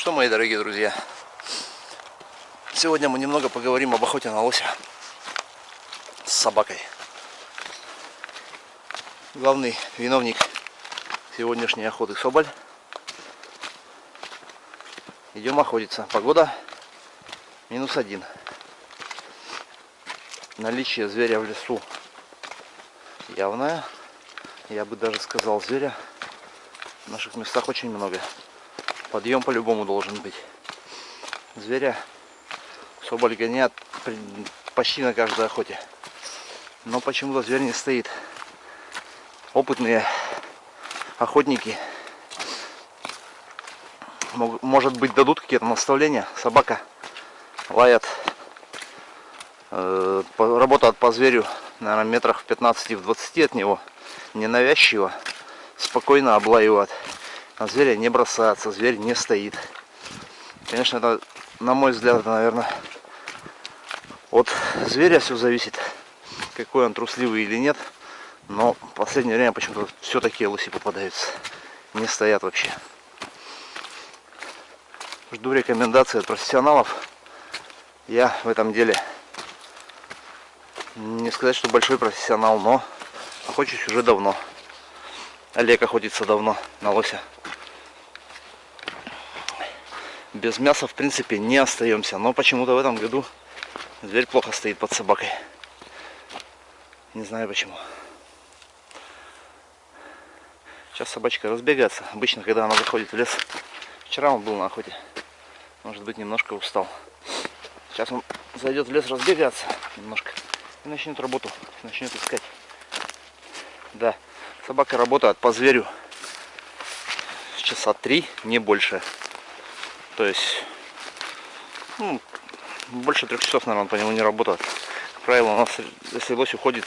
что, мои дорогие друзья, сегодня мы немного поговорим об охоте на лося с собакой. Главный виновник сегодняшней охоты Соболь. Идем охотиться. Погода минус один. Наличие зверя в лесу явное. Я бы даже сказал, зверя в наших местах очень много. Подъем по-любому должен быть. Зверя соболь гоняет почти на каждой охоте. Но почему-то зверь не стоит. Опытные охотники может быть дадут какие-то наставления. Собака лает, э, работает по зверю, наверное, метрах в 15 в 20 от него, ненавязчиво, спокойно облаивает. На зверя не бросается, зверь не стоит. Конечно, это, на мой взгляд, это, наверное, от зверя все зависит, какой он трусливый или нет. Но в последнее время почему-то все такие лоси попадаются. Не стоят вообще. Жду рекомендации от профессионалов. Я в этом деле не сказать, что большой профессионал, но охочусь уже давно. Олег охотится давно на лося. Без мяса, в принципе, не остаемся. Но почему-то в этом году зверь плохо стоит под собакой. Не знаю почему. Сейчас собачка разбегается. Обычно, когда она заходит в лес. Вчера он был на охоте. Может быть, немножко устал. Сейчас он зайдет в лес разбегаться немножко. И начнет работу. Начнет искать. Да, собака работает по зверю часа три, не больше. То есть, ну, больше трех часов, наверное, он по нему не работает. Как правило, у нас, если лось уходит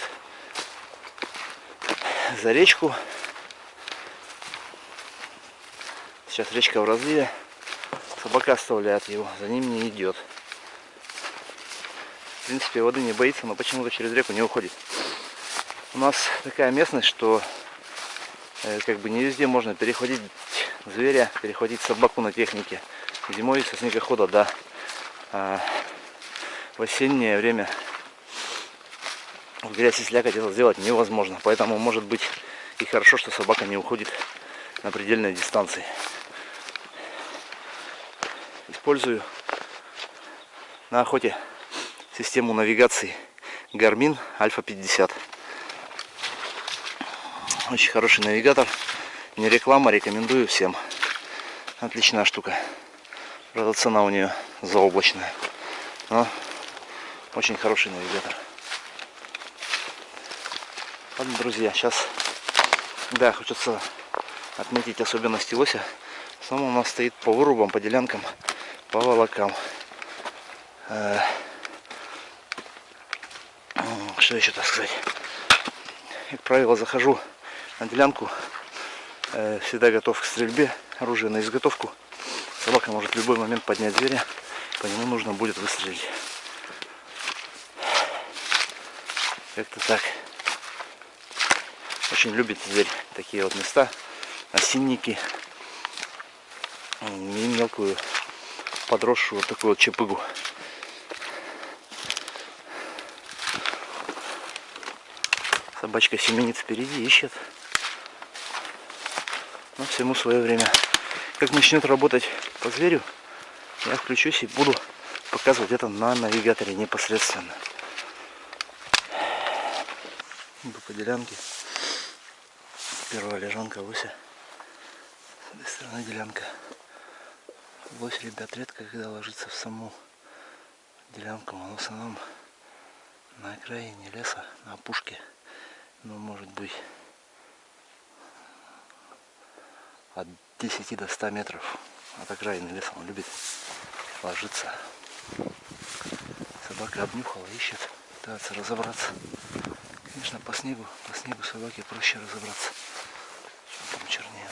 за речку, сейчас речка в разливе, собака оставляет его, за ним не идет. В принципе, воды не боится, но почему-то через реку не уходит. У нас такая местность, что э, как бы не везде можно переходить зверя, переходить собаку на технике. Зимой со снегохода, да. А в осеннее время в грязь и слякоть это сделать невозможно. Поэтому может быть и хорошо, что собака не уходит на предельной дистанции. Использую на охоте систему навигации Garmin Alpha 50. Очень хороший навигатор. Не реклама, рекомендую всем. Отличная штука. Правда, цена у нее заоблачная. Но очень хороший навигатор. Ладно, друзья, сейчас, да, хочется отметить особенности лося. Сам у нас стоит по вырубам, по делянкам, по волокам. Э, что еще так сказать? Как правило, захожу на делянку, э, всегда готов к стрельбе, оружие на изготовку. Собака может в любой момент поднять зверя, по нему нужно будет выстрелить. Как-то так. Очень любит зверь такие вот места, осинники и мелкую подросшую вот такую вот чепыгу. Собачка семенит впереди, ищет. Но всему свое время. Как начнет работать по зверю, я включусь и буду показывать это на навигаторе непосредственно. Иду по делянке. Первая лежанка лося. С этой стороны делянка. Лось, ребят, редко когда ложится в саму делянку, он в основном на окраине леса, на опушке. Ну, может быть, от 10 до 100 метров от окраины леса он любит ложиться. Собака обнюхала, ищет, пытается разобраться. Конечно, по снегу, по снегу собаке проще разобраться. Что там чернее.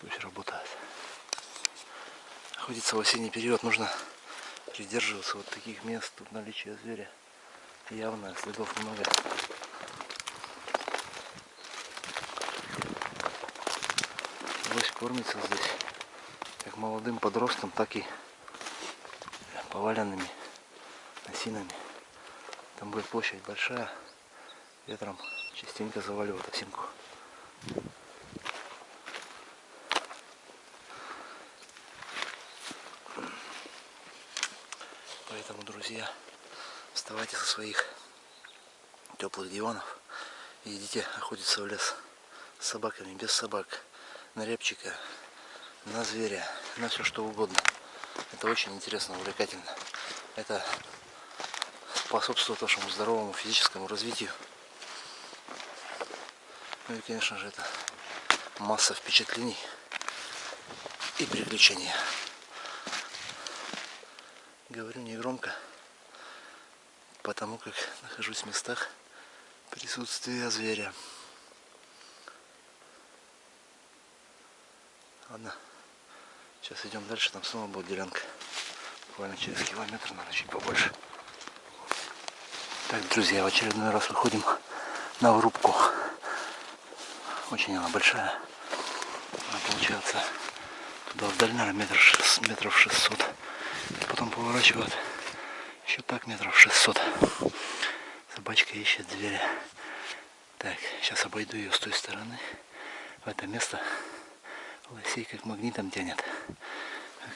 Пусть работает. Охотиться в осенний период нужно придерживаться вот таких мест, тут наличие зверя Явно следов много. Лось кормится здесь как молодым подростком, так и поваленными осинами. Там будет площадь большая, ветром частенько заваливает осинку. Поэтому, друзья, вставайте со своих теплых диванов и идите охотиться в лес с собаками, без собак, на репчика, на зверя, на все что угодно. Это очень интересно, увлекательно. Это способствует вашему здоровому физическому развитию. Ну и, конечно же, это масса впечатлений и приключений. Говорю негромко, потому как нахожусь в местах присутствия зверя. Ладно, сейчас идем дальше, там снова будет делянка. Буквально через километр, надо чуть побольше. Так, друзья, в очередной раз выходим на врубку. Очень она большая. Она получается туда вдаль, наверное, метр, метров 600 потом поворачивают еще так метров 600. Собачка ищет зверя. Так, сейчас обойду ее с той стороны. В это место лосей как магнитом тянет.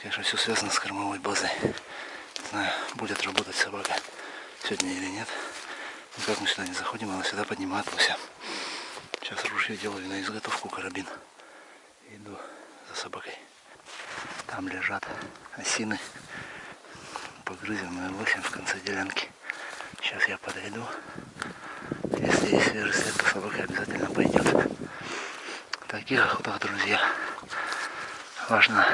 Конечно, все связано с кормовой базой. Не знаю, будет работать собака сегодня или нет. Но как мы сюда не заходим, она сюда поднимает лося. Сейчас ружье делаю на изготовку карабин. Иду за собакой. Там лежат осины погрызенную лосем в конце делянки. Сейчас я подойду. Если есть свежий след, то собака обязательно пойдет. Таких охотах, друзья, важно,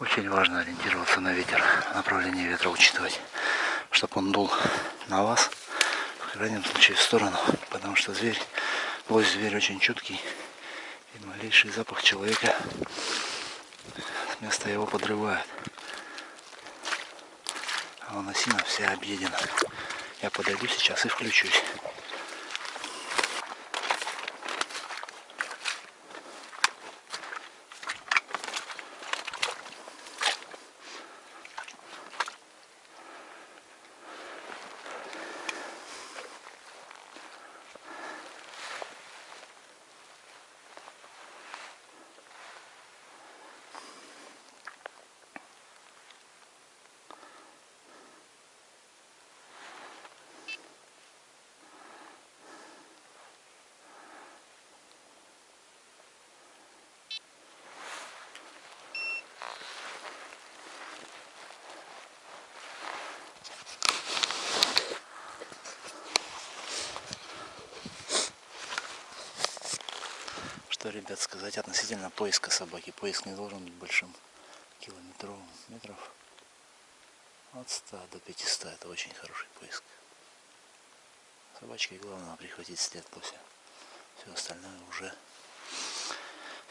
очень важно ориентироваться на ветер, направление ветра учитывать, чтобы он дул на вас, в крайнем случае в сторону, потому что зверь, лось зверь очень чуткий, и малейший запах человека с места его подрывает. Вон осина вся объедена. Я подойду сейчас и включусь. Ребят, сказать относительно поиска собаки. Поиск не должен быть большим, километровым, метров от 100 до 500. Это очень хороший поиск. Собачке главное прихватить след лося. Все остальное уже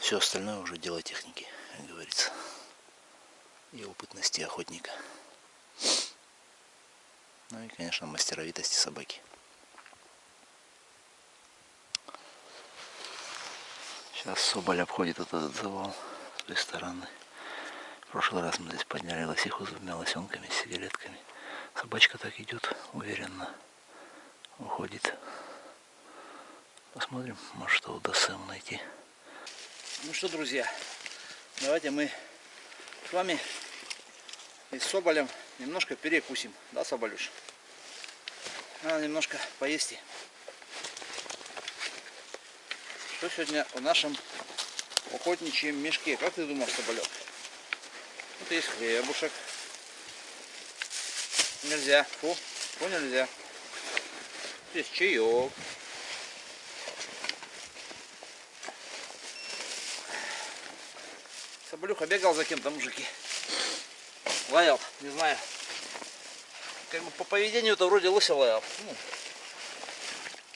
все остальное уже дело техники, как говорится. И опытности охотника. Ну и, конечно, мастеровитости собаки. Сейчас Соболь обходит этот завал с той стороны. В прошлый раз мы здесь подняли лосиху с двумя лосенками, с сигаретками. Собачка так идет, уверенно уходит. Посмотрим, может что удастся ему найти. Ну что, друзья, давайте мы с вами и с Соболем немножко перекусим. Да, Соболюш? Надо немножко поесть. Что сегодня в нашем охотничьем мешке? Как ты думал, Соболек? Вот есть хлебушек. Нельзя. Фу, фу нельзя. Здесь чаек. Соболюха бегал за кем-то, мужики. Лаял, не знаю. Как бы по поведению-то вроде лося лаял.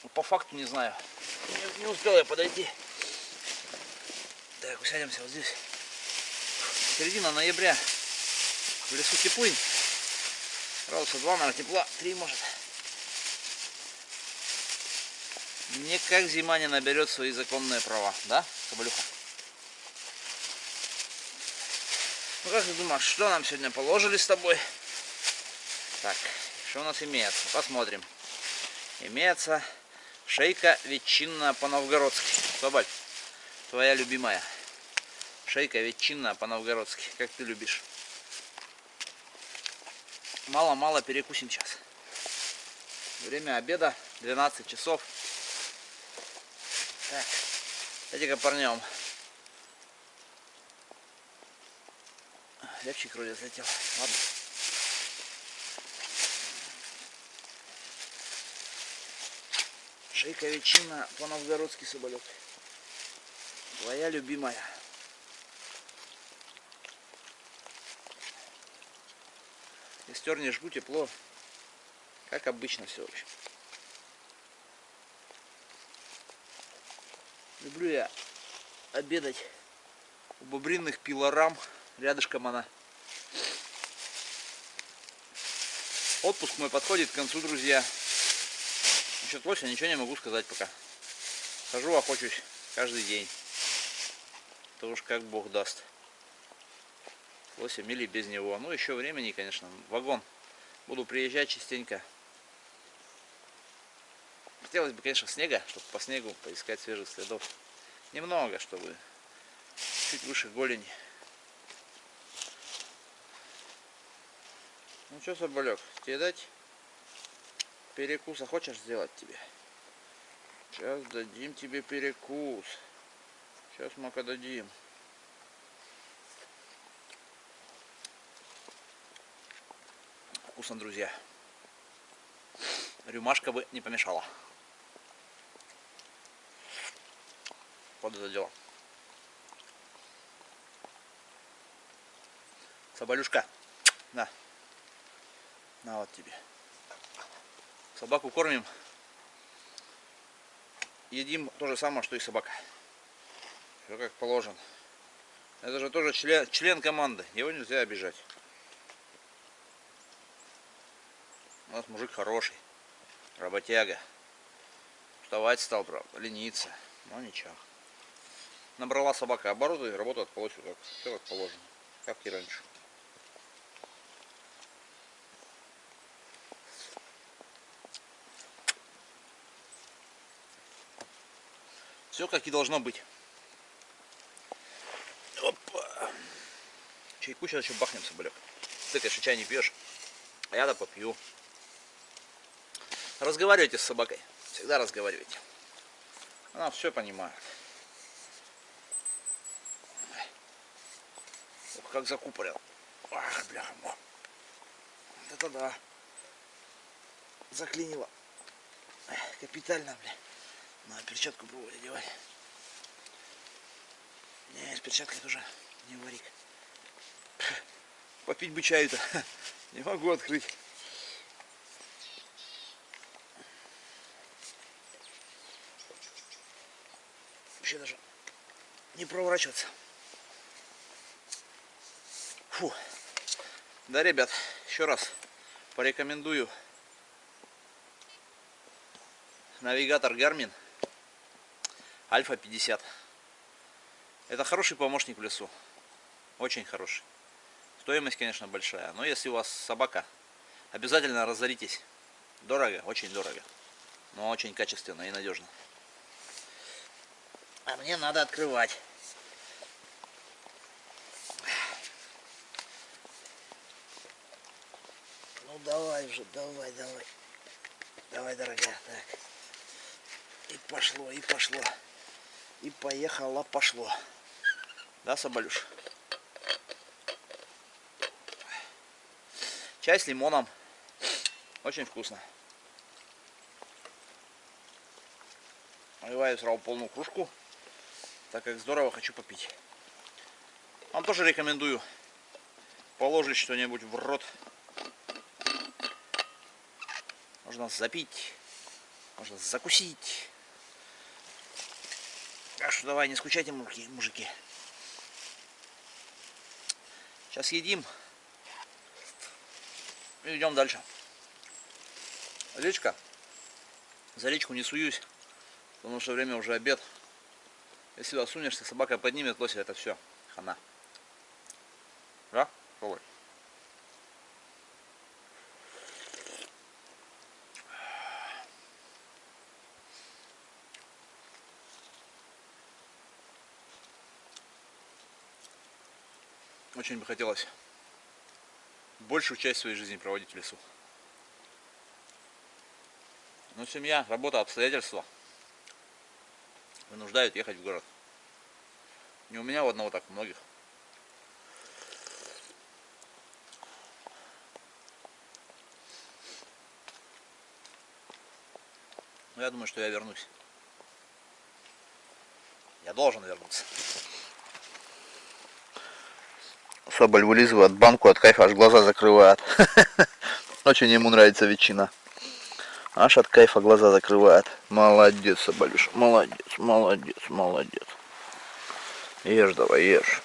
Ну, по факту не знаю. Не, не успел я подойти. Так, усядемся вот здесь. Середина ноября. В лесу теплынь. Градуса 2, наверное, тепла. 3 может. Никак зима не наберет свои законные права, да, Соболюха? Ну как ты думаешь, что нам сегодня положили с тобой? Так, что у нас имеется? Посмотрим. Имеется шейка ветчинная по-новгородски. Соболь, твоя любимая. Шейка ветчинная по-новгородски, как ты любишь. Мало-мало перекусим сейчас. Время обеда 12 часов. Так, эти-ка парнем. Ляпчик вроде залетел. Ладно. Шейка ветчина по-новгородски соболек. Твоя любимая. Костер не жгу, тепло. Как обычно все, в общем. Люблю я обедать у бобринных пилорам. Рядышком она. Отпуск мой подходит к концу, друзья. Насчет лося ничего не могу сказать пока. Хожу, охочусь каждый день. То уж как Бог даст. Лосем или без него. Ну, еще времени, конечно. Вагон. Буду приезжать частенько. Хотелось бы, конечно, снега, чтобы по снегу поискать свежих следов. Немного, чтобы чуть выше голени. Ну что, Соболек, тебе дать перекуса хочешь сделать тебе? Сейчас дадим тебе перекус. Сейчас мака дадим. Вкусно, друзья. Рюмашка бы не помешала. Вот это дело. Соболюшка, на. На вот тебе. Собаку кормим. Едим то же самое, что и собака. Все как положено. Это же тоже член, член команды. Его нельзя обижать. У нас мужик хороший. Работяга. Вставать стал, правда, лениться. Но ничего. Набрала собака обороты полностью как, все как положено. Как и раньше. Все как и должно быть. Опа. Чайку сейчас еще бахнем, соболек. Ты, конечно, чай не пьешь. А я-то попью. Разговаривайте с собакой. Всегда разговаривайте. Она все понимает. Ох, как закупорил. Ах, бляха, вот это да. Заклинило. Капитально, бля. Надо перчатку пробовать одевать. Не, с перчаткой тоже не варик. Попить бы чаю-то. Не могу открыть. Вообще даже не проворачиваться. Фу. Да, ребят, еще раз порекомендую навигатор Garmin Альфа 50. Это хороший помощник в лесу. Очень хороший. Стоимость, конечно, большая. Но если у вас собака, обязательно разоритесь. Дорого, очень дорого. Но очень качественно и надежно. А мне надо открывать. Ну давай уже, давай, давай. Давай, дорогая. Так. И пошло, и пошло. И поехало, пошло. Да, Соболюш? Чай с лимоном. Очень вкусно. Наливаю сразу полную кружку, так как здорово хочу попить. Вам тоже рекомендую положить что-нибудь в рот. Можно запить, можно закусить. Так что давай, не скучайте, мужики. Сейчас едим. И идем дальше. Речка. За речку не суюсь. Потому что время уже обед. Если сюда сунешься, собака поднимет лося, это все. Хана. Да? Пробуй. Очень бы хотелось большую часть своей жизни проводить в лесу. Но семья, работа, обстоятельства вынуждают ехать в город. Не у меня у одного так, у многих. Но я думаю, что я вернусь. Я должен вернуться. Соболь вылизывает банку от кайфа, аж глаза закрывает. Очень ему нравится ветчина. Аж от кайфа глаза закрывает. Молодец, Соболюш, молодец, молодец, молодец. Ешь давай, ешь.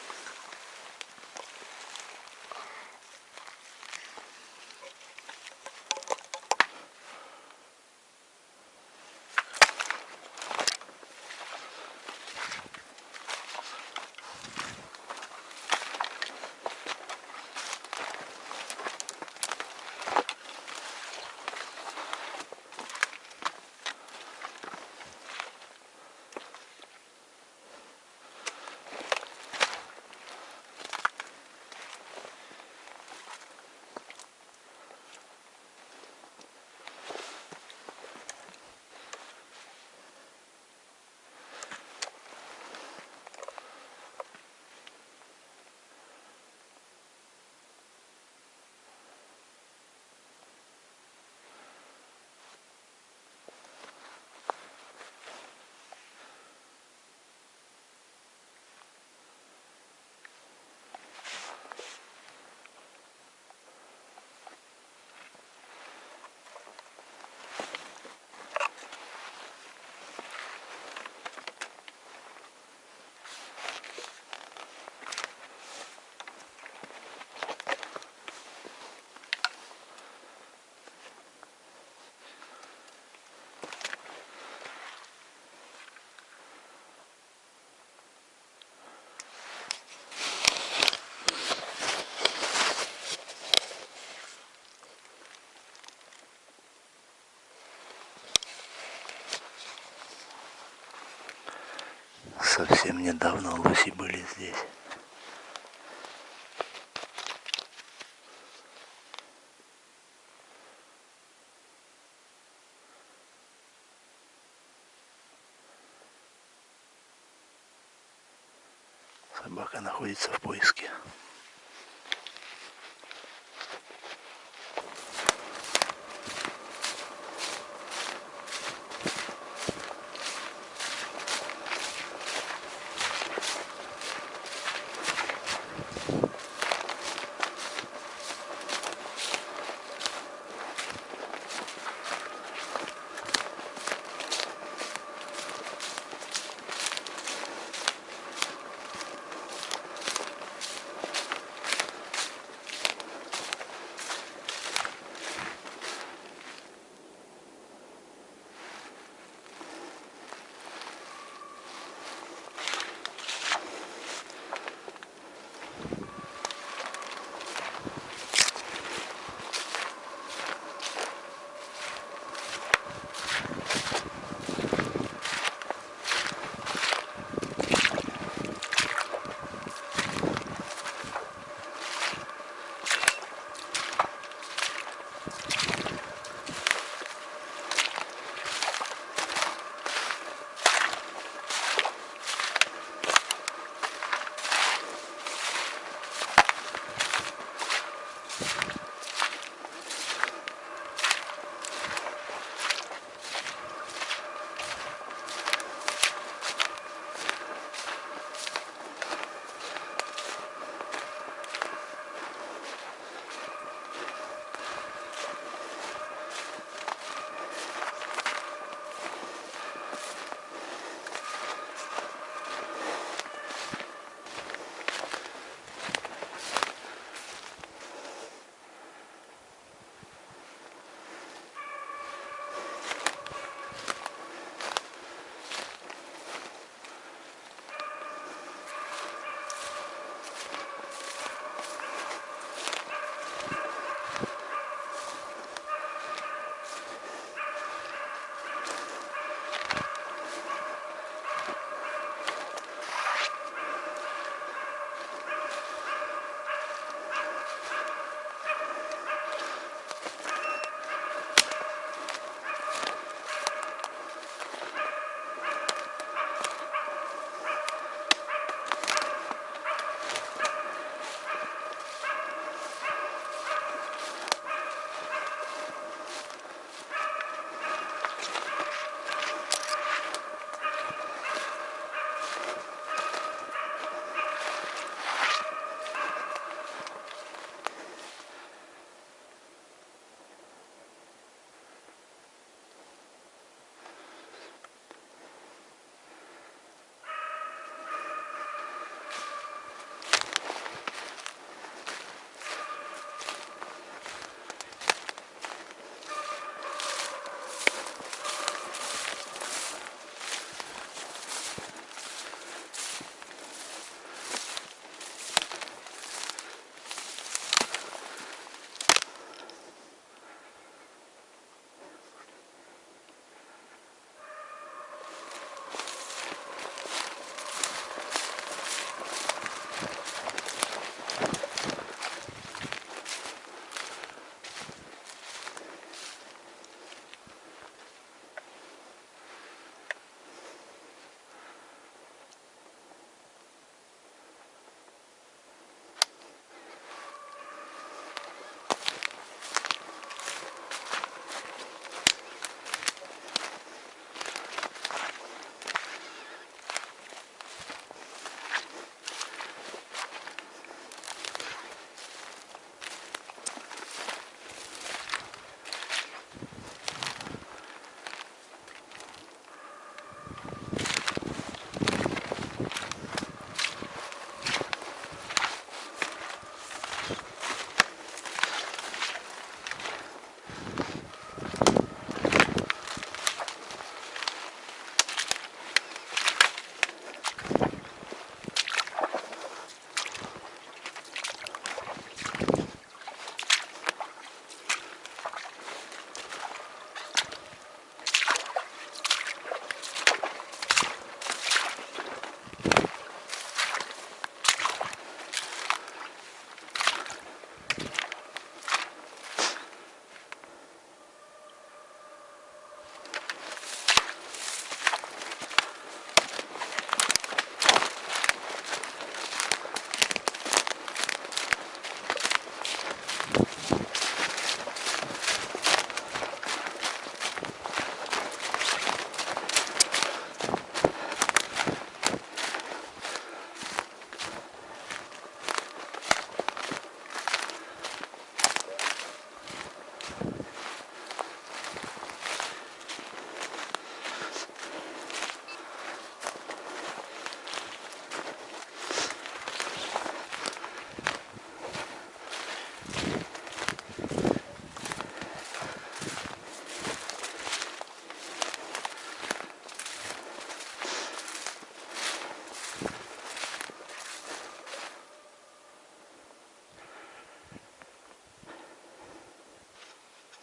Совсем недавно лоси были здесь.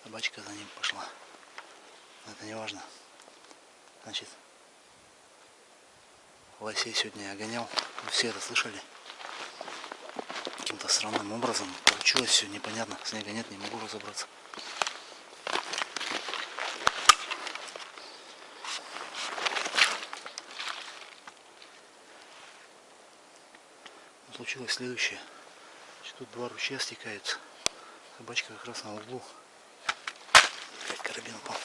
Собачка за ним пошла. Но это не важно. Значит, лосей сегодня я гонял. Вы все это слышали? Каким-то странным образом получилось все непонятно. Снега нет, не могу разобраться. Случилось следующее. Тут два ручья стекаются. Собачка как раз на углу. Карабин упал.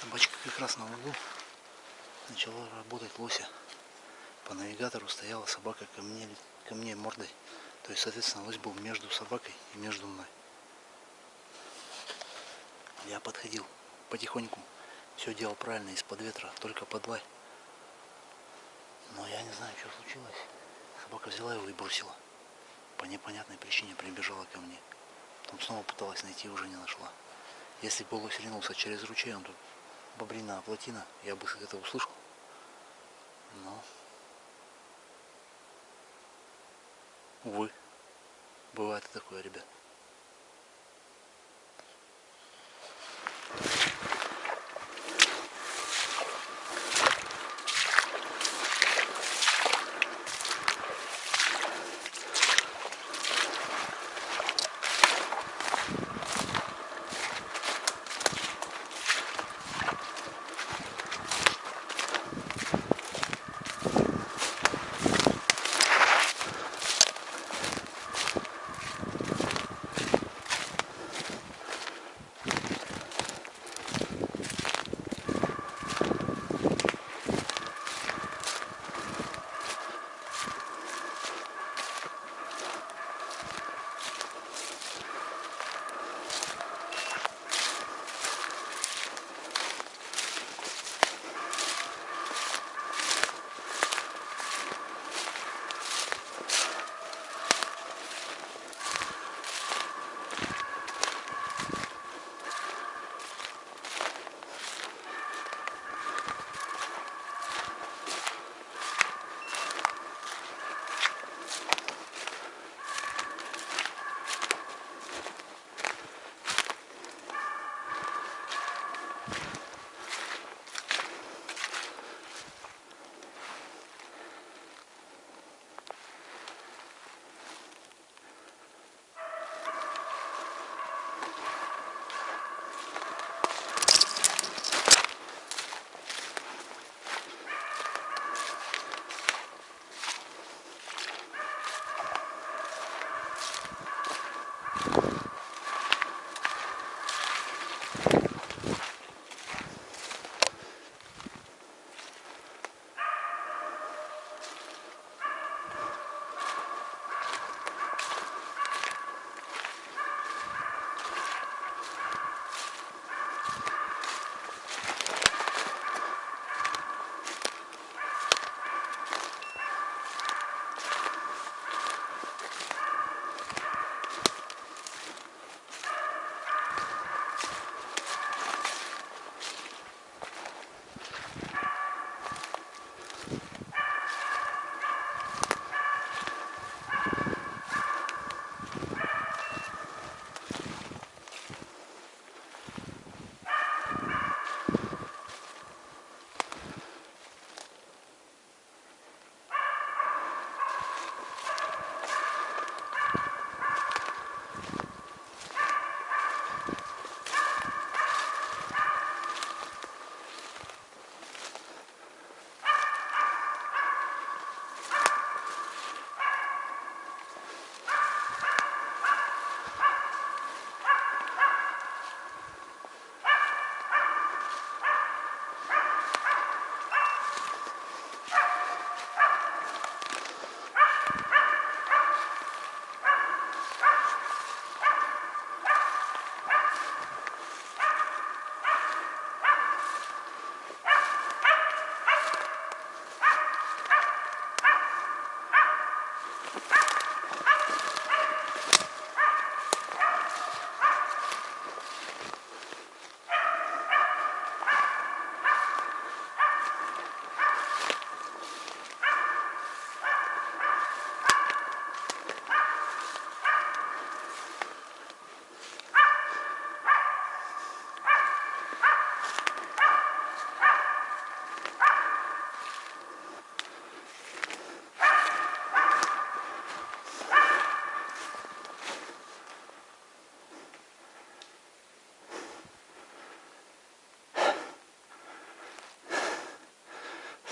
Собачка как раз на углу начала работать лося. По навигатору стояла собака ко мне, ко мне мордой. То есть, соответственно, лось был между собакой и между мной. Я подходил потихоньку. Все делал правильно, из-под ветра, только под лай. Но я не знаю, что случилось. Собака взяла его и бросила. По непонятной причине прибежала ко мне. Потом снова пыталась найти, уже не нашла. Если бы лось ринулся через ручей, он тут бобрина плотина, я бы это услышал. Но, увы, бывает такое, ребят.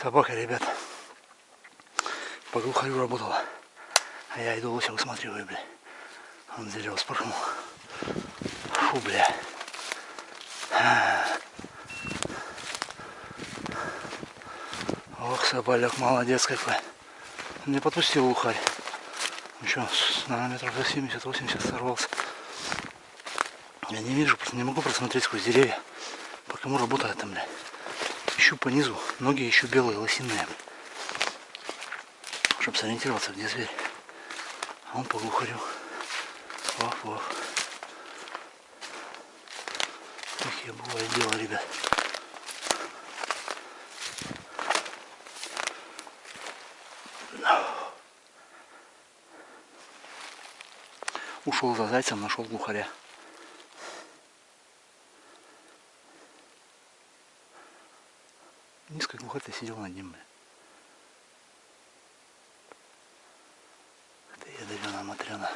Собака, ребят, по глухарю работала. А я иду лося высматриваю, бля. Он дерево спрыгнул. Фу, бля. Ох, соболяк, молодец какой. Он не подпустил ухарь. Еще, наверное, метров за 70-80 сорвался. Я не вижу, просто не могу просмотреть сквозь деревья. По кому работает там, бля. Ищу по низу. Ноги еще белые, лосиные. Чтобы сориентироваться, где зверь. А он по глухарю. Вах, вах. Такие бывает дело, ребят. Ушел за зайцем, нашел глухаря. Низко глухарь сидел над ним. Это ядовена матрена.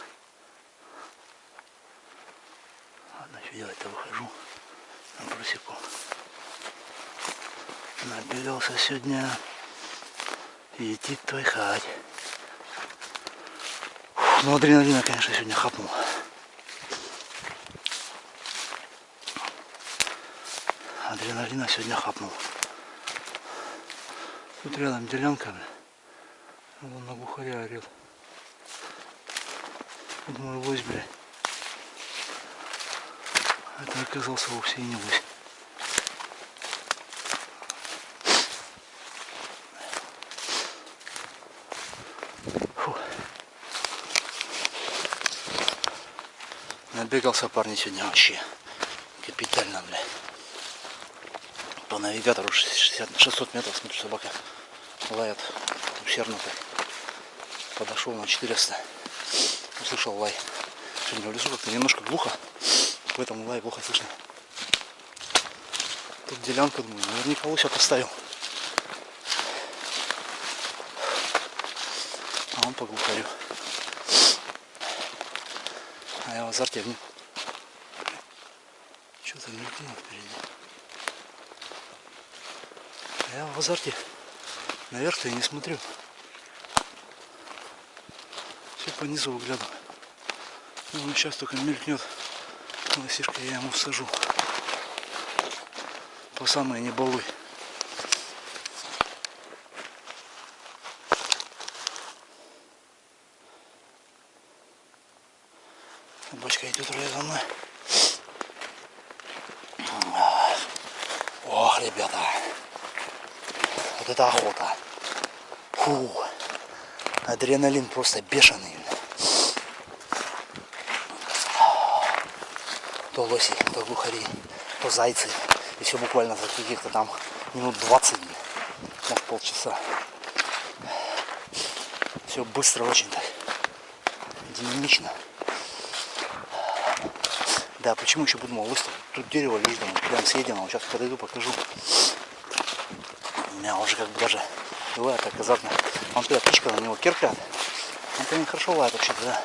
Ладно, что делать-то выхожу на просеку. Набегался сегодня. Идти твой хать. Ну, адреналина, конечно, сегодня хапнул. Адреналина сегодня хапнул. Тут рядом делянка, бля. Вон на бухаря орет. Думаю, лось, бля. Это оказался вовсе и не лось. Набегался парни сегодня вообще. Капитально, бля. По навигатору 60, 600 метров, смотрю, собака лает усердно так. Подошел на 400. Услышал лай. Сегодня в лесу как-то немножко глухо. Поэтому лай плохо слышно. Тут делянка, думаю, наверняка лося поставил. А он по глухарю. А я в азарте в нем. Что-то мелькнуло впереди. Я в азарте. Наверх-то я не смотрю. Все по низу выглядываю. Ну, он сейчас только мелькнет. Лосишка я ему всажу. По самой не балуй. Собачка идет уже за мной. Ох, ребята. Вот это охота. Фу. Адреналин просто бешеный. То лоси, то глухари, то зайцы. И все буквально за каких-то там минут 20, может полчаса. Все быстро очень так. Динамично. Да, почему еще подумал, выставить? Тут дерево есть, думаю, прям съедено. Сейчас подойду, покажу. Меня уже как бы даже бывает так. Он туда птичка на него киркает. По ней хорошо лает вообще-то, да.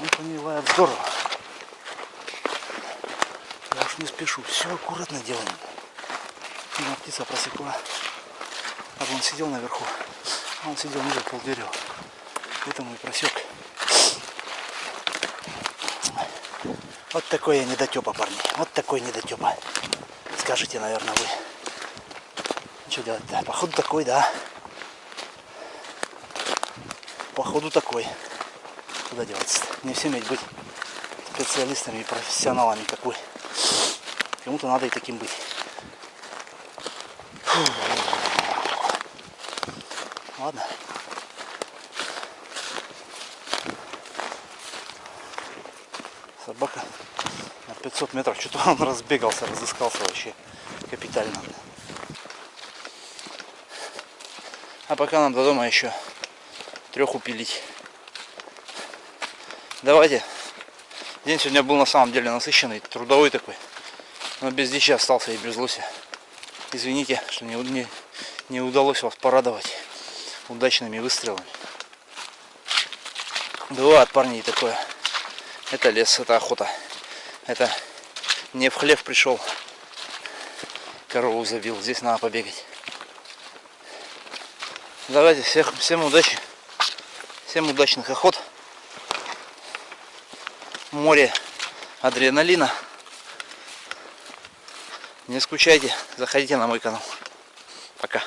Он по ней лает здорово. Я уж не спешу, все аккуратно делаем. Одна птица просекла. А он сидел наверху, а он сидел ниже полдерева. Поэтому и просек. Вот такой я недотепа, парни. Вот такой недотепа. Скажите, наверное, вы. Что делать-то? Походу такой, да. Походу такой. Куда деваться? Не всем ведь быть специалистами и профессионалами, как вы. Кому-то надо и таким быть. Фу. Ладно. Собака на 500 метров. Что-то он разбегался, разыскался вообще капитально. А пока нам до дома еще трех упилить. Давайте. День сегодня был на самом деле насыщенный, трудовой такой. Но без дичи остался и без лося. Извините, что не, не, не удалось вас порадовать удачными выстрелами. Бывает, парни, такое. Это лес, это охота. Это не в хлев пришел. корову забил. Здесь надо побегать. Давайте всех, всем удачи. Всем удачных охот. Море адреналина. Не скучайте, заходите на мой канал. Пока.